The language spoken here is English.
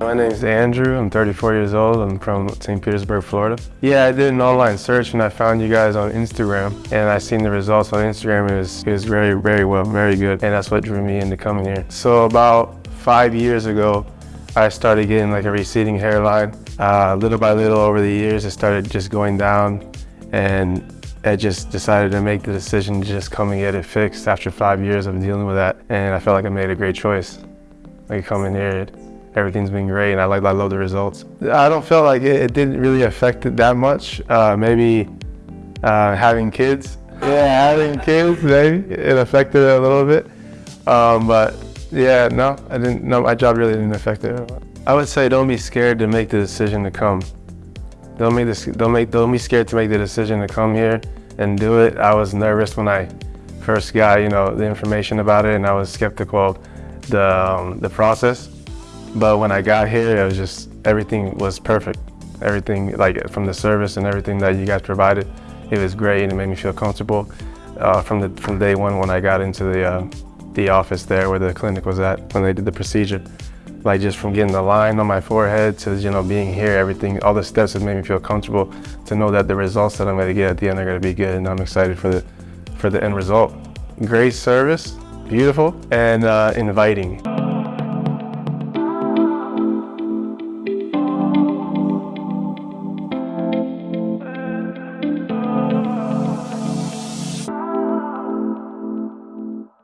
is Andrew. I'm 34 years old. I'm from St. Petersburg, Florida. Yeah, I did an online search and I found you guys on Instagram and I seen the results on Instagram. It was, it was very, very well, very good. And that's what drew me into coming here. So about five years ago, I started getting like a receding hairline. Uh, little by little over the years, it started just going down and I just decided to make the decision to just come and get it fixed after five years of dealing with that. And I felt like I made a great choice. Like coming here, everything's been great and I like I love the results. I don't feel like it, it didn't really affect it that much. Uh, maybe uh, having kids. Yeah, having kids, maybe it affected it a little bit. Um, but yeah, no, I didn't. No, my job really didn't affect it. I would say don't be scared to make the decision to come. Don't make this. Don't make. Don't be scared to make the decision to come here and do it. I was nervous when I first got, you know, the information about it, and I was skeptical of the um, the process. But when I got here, it was just, everything was perfect. Everything, like from the service and everything that you guys provided, it was great and it made me feel comfortable uh, from the from day one when I got into the uh, the office there where the clinic was at when they did the procedure. Like just from getting the line on my forehead to you know being here, everything, all the steps have made me feel comfortable to know that the results that I'm going to get at the end are going to be good, and I'm excited for the for the end result. Great service, beautiful, and uh, inviting.